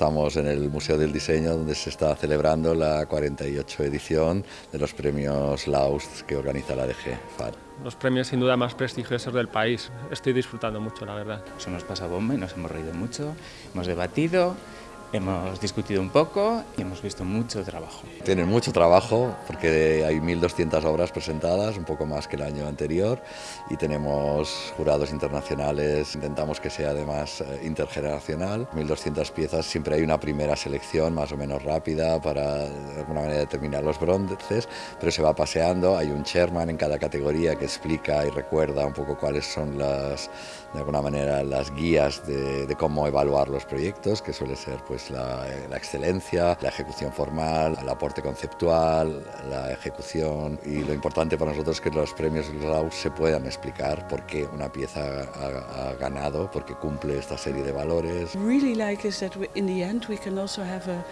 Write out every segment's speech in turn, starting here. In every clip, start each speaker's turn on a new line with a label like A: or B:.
A: Estamos en el Museo del Diseño donde se está celebrando la 48 edición de los premios Laust que organiza la DG FAR.
B: Los premios sin duda más prestigiosos del país. Estoy disfrutando mucho, la verdad.
C: Nos hemos pasado bomba y nos hemos reído mucho, hemos debatido Hemos discutido un poco y hemos visto mucho trabajo.
A: Tienen mucho trabajo porque hay 1.200 obras presentadas, un poco más que el año anterior, y tenemos jurados internacionales, intentamos que sea además eh, intergeneracional. 1.200 piezas, siempre hay una primera selección más o menos rápida para de alguna manera determinar los bronces, pero se va paseando, hay un chairman en cada categoría que explica y recuerda un poco cuáles son las, de alguna manera, las guías de, de cómo evaluar los proyectos, que suele ser pues pues, la, excelencia, la ejecución formal, el aporte conceptual, la ejecución y lo importante para nosotros es que los premios Laus se puedan explicar por qué una pieza ha, ganado, porque cumple esta serie de valores.
D: Really like is that in the end we can also have a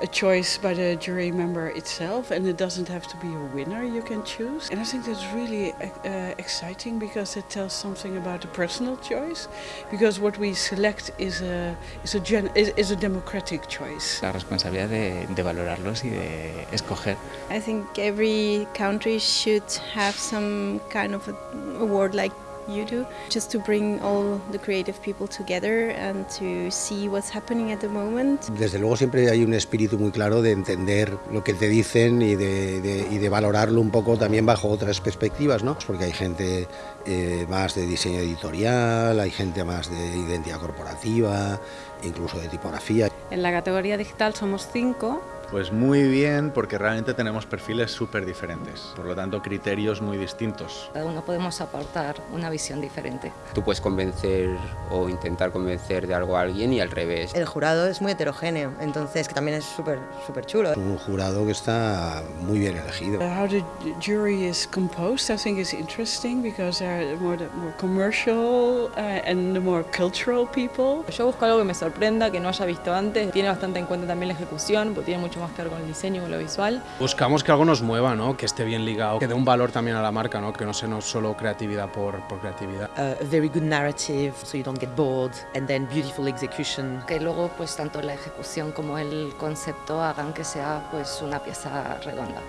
D: a choice by the jury member itself and it doesn't have to be a winner you can choose and I think that's really uh, exciting because it tells something about a personal choice because what we select is a, is a, gen, is, is a democratic choice.
C: La responsabilidad de, de valorarlos y de escoger.
E: I think every country should have some kind of a award like you do, just to bring all the creative people together and to see what's happening at the moment.
F: Desde luego siempre hay un espíritu muy claro de entender lo que te dicen y de, de, y de valorarlo un poco también bajo otras perspectivas, ¿no? Porque hay gente eh, más de diseño editorial, hay gente más de identidad corporativa, incluso de tipografía.
G: En la categoría digital somos cinco
H: pues muy bien, porque realmente tenemos perfiles súper diferentes, por lo tanto criterios muy distintos.
I: Cada uno podemos aportar una visión diferente.
J: Tú puedes convencer o intentar convencer de algo a alguien y al revés.
K: El jurado es muy heterogéneo, entonces que también es súper súper chulo.
F: Un jurado que está muy bien elegido.
D: How the jury is composed, I think is interesting because they're more, more commercial uh, and the more cultural people.
G: Yo busco algo que me sorprenda, que no haya visto antes. Tiene bastante en cuenta también la ejecución, porque tiene mucho más que ver con el diseño, con lo visual.
L: Buscamos que algo nos mueva, ¿no? que esté bien ligado, que dé un valor también a la marca, ¿no? que no sea no solo creatividad por, por creatividad.
M: Uh, a very good narrative, so you don't get bored, and then beautiful execution.
I: Que luego pues tanto la ejecución como el concepto hagan que sea pues una pieza redonda.